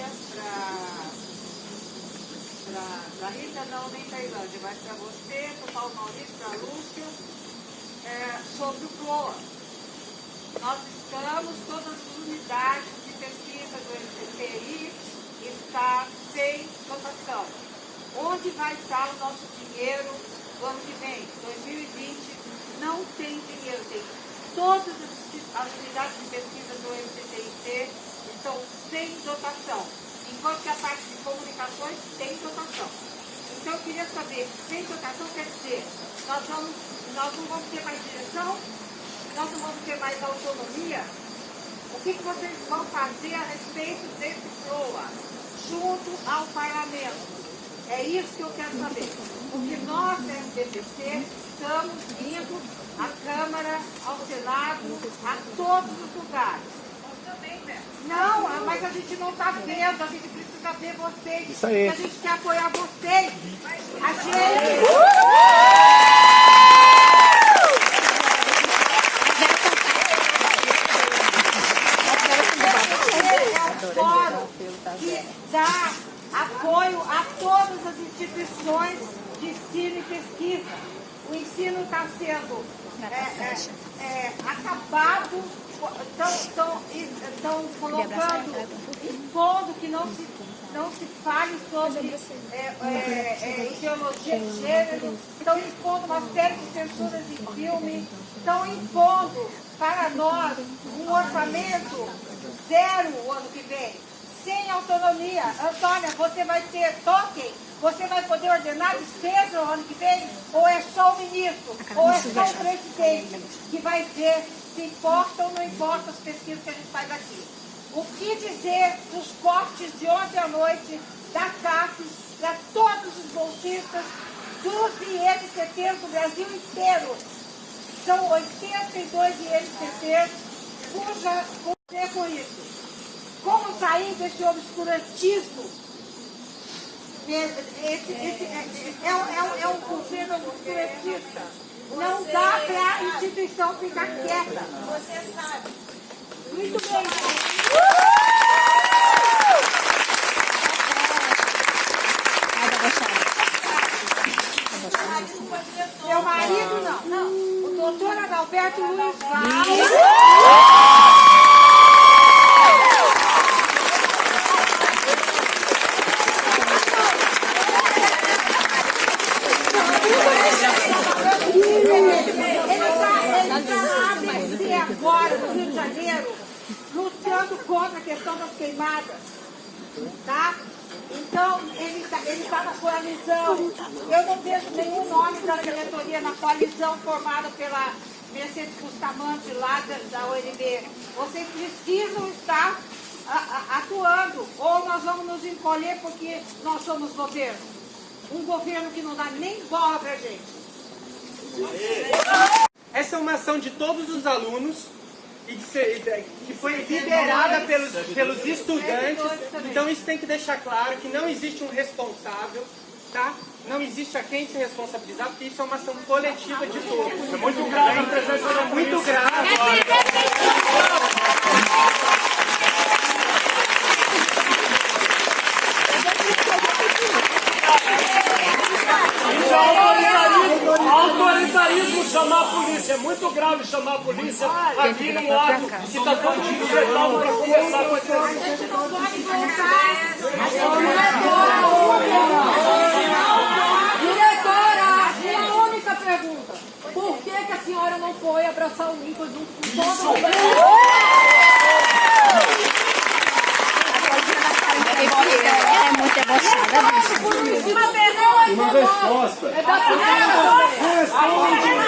Tailândia, para Rita não, nem Tailândia, mas para você, para o Paulo Maurício, para a Lúcia, é, sobre o CLOA. Nós estamos, todas as unidades de pesquisa do MCTI está sem dotação. Onde vai estar o nosso dinheiro no ano que vem, 2020? Não tem dinheiro, tem todas as, unidades de pesquisa do MCTIC sem dotação, enquanto que a parte de comunicações tem dotação. Então eu queria saber, sem dotação quer dizer, nós, vamos, nós não vamos ter mais direção, nós não vamos ter mais autonomia. O que, que vocês vão fazer a respeito desse PROA, junto ao parlamento? É isso que eu quero saber. Porque nós, SBPC, estamos indo à Câmara, ao Senado, a todos os lugares. Não, gente está vendo, a gente precisa ver vocês. Isso aí. A gente quer apoiar vocês. A gente... É um fórum que dá apoio a todas as instituições de ensino e pesquisa. O ensino está sendo é, é, é, acabado, estão colocando, impondo que não se, não se fale sobre é, é, é, ideologia de gênero, estão impondo uma série de censuras em filme, estão impondo para nós um orçamento zero o ano que vem sem autonomia. Antônia, você vai ter token? Você vai poder ordenar despesa o ano que vem? Ou é só o ministro? Ou é só o presidente que vai ver se importa ou não importa as pesquisas que a gente faz aqui? O que dizer dos cortes de ontem à noite da CAPES para todos os bolsistas dos INCTs do Brasil inteiro? São 82 INCTs cuja... com isso. Como sair desse obscurantismo? Esse, esse, é, é, é, é um governo obscurantista. Não dá para instituição ficar quieta. Você sabe. Muito bem. Meu marido não. não. O doutor Adalberto Luiz Vaz. Tá? Então, ele está tá na coalizão. Eu não vejo nenhum nome da diretoria na coalizão formada pela Mercedes Bustamante lá da, ONB. Vocês precisam estar atuando, ou nós vamos nos encolher porque nós somos governo. Um governo que não dá nem bola pra gente. Essa é uma ação de todos os alunos e que foi liderada pelos, pelos estudantes. Então isso tem que deixar claro que não existe um responsável, tá? Não existe a quem se responsabilizar, porque isso é uma ação coletiva de todos. É muito grave a presença da Muito grave. Chamar a polícia. É muito grave chamar a polícia aqui no ato que está todo mundo sentado para conversar com a gente. não pode voltar. Diretora, uma única pergunta. Por que, que a senhora não foi abraçar o Nico junto com todo mundo? é muito debochada. Uma pergunta. Uma resposta. É da senhora. Responde.